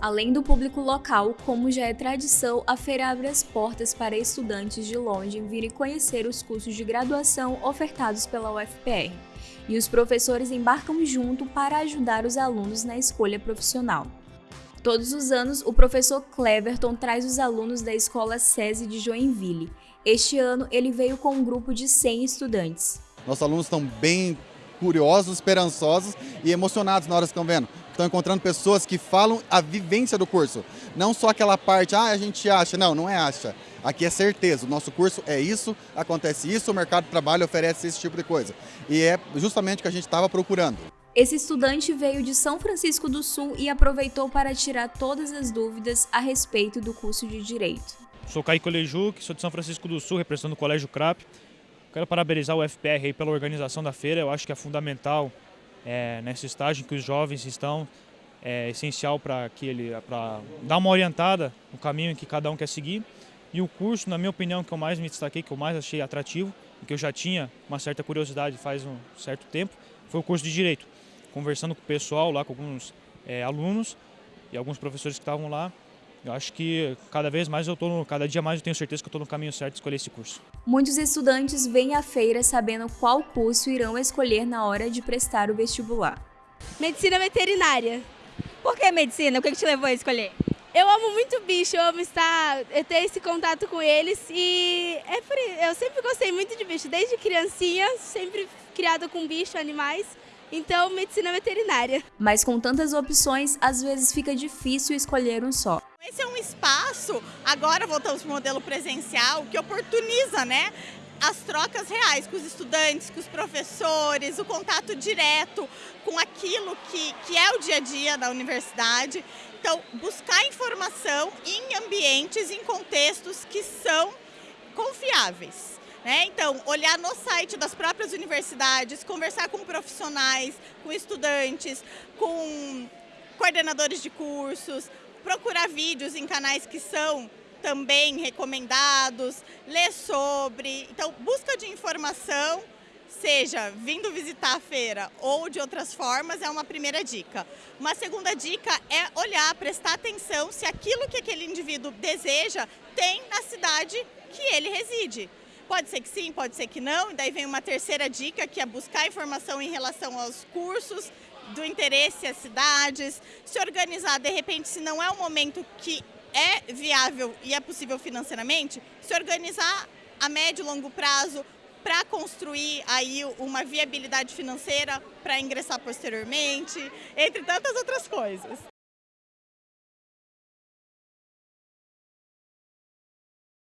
Além do público local, como já é tradição, a feira abre as portas para estudantes de longe virem conhecer os cursos de graduação ofertados pela UFPR. E os professores embarcam junto para ajudar os alunos na escolha profissional. Todos os anos, o professor Cleverton traz os alunos da Escola SESI de Joinville. Este ano, ele veio com um grupo de 100 estudantes. Nossos alunos estão bem curiosos, esperançosos e emocionados na hora que estão vendo. Estão encontrando pessoas que falam a vivência do curso. Não só aquela parte, ah, a gente acha. Não, não é acha. Aqui é certeza. O nosso curso é isso, acontece isso, o mercado de trabalho oferece esse tipo de coisa. E é justamente o que a gente estava procurando. Esse estudante veio de São Francisco do Sul e aproveitou para tirar todas as dúvidas a respeito do curso de Direito. Sou Caio Colejuc, sou de São Francisco do Sul, representando o Colégio CRAP. Quero parabenizar o FPR pela organização da feira, eu acho que é fundamental é, nesse estágio que os jovens estão, é essencial para que ele para dar uma orientada no caminho que cada um quer seguir. E o curso, na minha opinião, que eu mais me destaquei, que eu mais achei atrativo, e que eu já tinha uma certa curiosidade faz um certo tempo, foi o curso de Direito. Conversando com o pessoal lá, com alguns é, alunos e alguns professores que estavam lá, eu acho que cada vez mais eu tô, cada dia mais eu tenho certeza que eu estou no caminho certo de escolher esse curso. Muitos estudantes vêm à feira sabendo qual curso irão escolher na hora de prestar o vestibular. Medicina veterinária. Por que medicina? O que te levou a escolher? Eu amo muito bicho, eu amo estar, eu ter esse contato com eles e é por, eu sempre gostei muito de bicho, desde criancinha, sempre criada com bicho, animais. Então, medicina veterinária. Mas com tantas opções, às vezes fica difícil escolher um só. Esse é um espaço, agora voltamos para o modelo presencial, que oportuniza né, as trocas reais com os estudantes, com os professores, o contato direto com aquilo que, que é o dia a dia da universidade. Então, buscar informação em ambientes, em contextos que são confiáveis. Né? Então, olhar no site das próprias universidades, conversar com profissionais, com estudantes, com coordenadores de cursos, procurar vídeos em canais que são também recomendados, ler sobre. Então, busca de informação, seja vindo visitar a feira ou de outras formas, é uma primeira dica. Uma segunda dica é olhar, prestar atenção se aquilo que aquele indivíduo deseja tem na cidade que ele reside. Pode ser que sim, pode ser que não. E daí vem uma terceira dica, que é buscar informação em relação aos cursos, do interesse às cidades, se organizar, de repente, se não é o momento que é viável e é possível financeiramente, se organizar a médio e longo prazo para construir aí uma viabilidade financeira para ingressar posteriormente, entre tantas outras coisas.